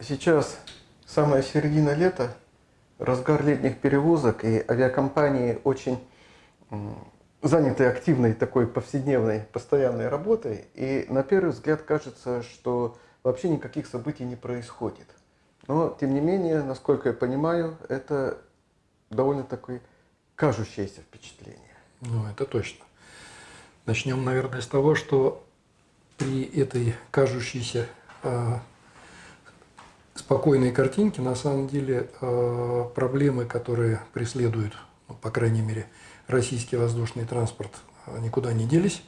сейчас самая середина лета, разгар летних перевозок, и авиакомпании очень заняты активной такой повседневной, постоянной работой, и на первый взгляд кажется, что вообще никаких событий не происходит. Но, тем не менее, насколько я понимаю, это довольно такое кажущееся впечатление. Ну, это точно. Начнем, наверное, с того, что при этой кажущейся спокойной картинке на самом деле э, проблемы, которые преследуют, ну, по крайней мере, российский воздушный транспорт, э, никуда не делись.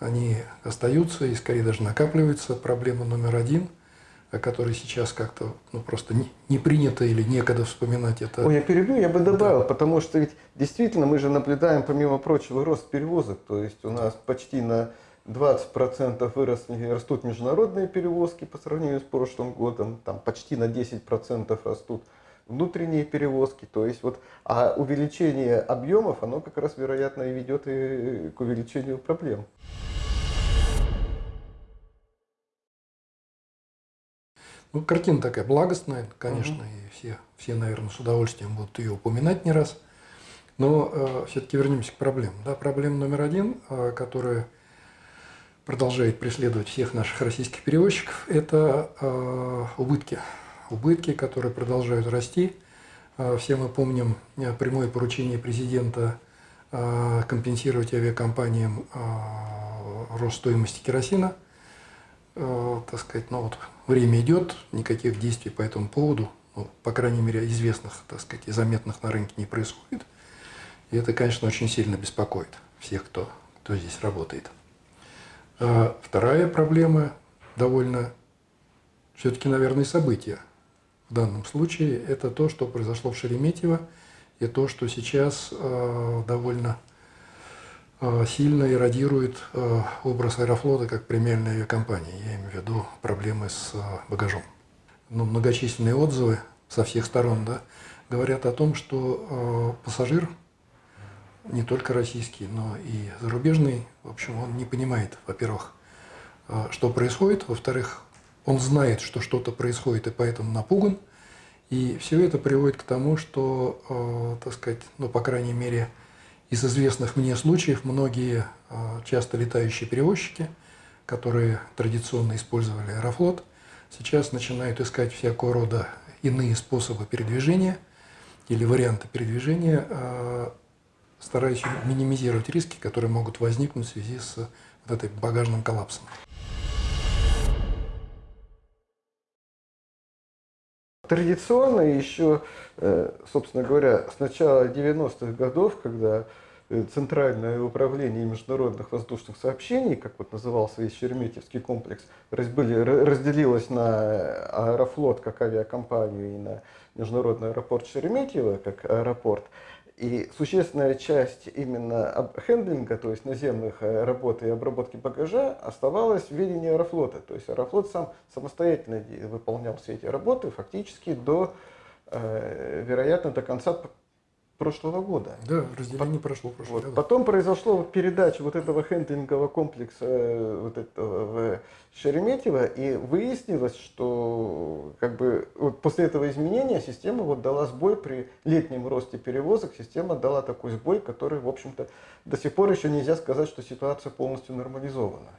Они остаются и скорее даже накапливаются. Проблема номер один – о которой сейчас как-то ну, просто не, не принято или некогда вспоминать это. Ой, я перебью, я бы добавил, да. потому что ведь действительно мы же наблюдаем, помимо прочего, рост перевозок. То есть у нас почти на 20% выросли, растут международные перевозки по сравнению с прошлым годом, там почти на 10% растут внутренние перевозки. То есть вот, а увеличение объемов, оно как раз, вероятно, и ведет и к увеличению проблем. Ну, картина такая благостная, конечно, угу. и все, все, наверное, с удовольствием будут ее упоминать не раз. Но э, все-таки вернемся к проблемам. Да, проблема номер один, э, которая продолжает преследовать всех наших российских перевозчиков, это э, убытки. Убытки, которые продолжают расти. Э, все мы помним э, прямое поручение президента компенсировать авиакомпаниям рост стоимости керосина. Так сказать, ну вот время идет, никаких действий по этому поводу, ну, по крайней мере, известных, так сказать, и заметных на рынке не происходит. И это, конечно, очень сильно беспокоит всех, кто, кто здесь работает. А вторая проблема, довольно все-таки, наверное, событие в данном случае, это то, что произошло в Шереметьево, и то, что сейчас э, довольно Э, сильно эродирует э, образ Аэрофлота как премиальной авиакомпании. Я имею в виду проблемы с э, багажом. Но ну, многочисленные отзывы со всех сторон да, говорят о том, что пассажир, не только российский, но и зарубежный, в общем, он не понимает, во-первых, что происходит, во-вторых, он знает, что что-то происходит и поэтому напуган. И все это приводит к тому, что, так сказать, ну, по крайней мере, из известных мне случаев многие а, часто летающие перевозчики, которые традиционно использовали Аэрофлот, сейчас начинают искать всякого рода иные способы передвижения или варианты передвижения, стараясь минимизировать риски, которые могут возникнуть в связи с вот этой багажным коллапсом. Традиционно еще, э, собственно говоря, с начала 90-х годов, когда э, Центральное управление международных воздушных сообщений, как вот назывался весь Шереметьевский комплекс, разделилось на Аэрофлот как авиакомпанию и на Международный аэропорт Шереметьево как аэропорт. И существенная часть именно хендлинга, то есть наземных э, работ и обработки багажа, оставалась в ведении Аэрофлота. То есть Аэрофлот сам самостоятельно выполнял все эти работы фактически до, э, вероятно, до конца прошлого года. Да, разделение По прошло прошлого вот. года. Потом произошло передача вот этого хендлингового комплекса э, вот этого, в Шереметьево, и выяснилось, что как бы вот после этого изменения система вот дала сбой при летнем росте перевозок, система дала такой сбой, который, в общем-то, до сих пор еще нельзя сказать, что ситуация полностью нормализована.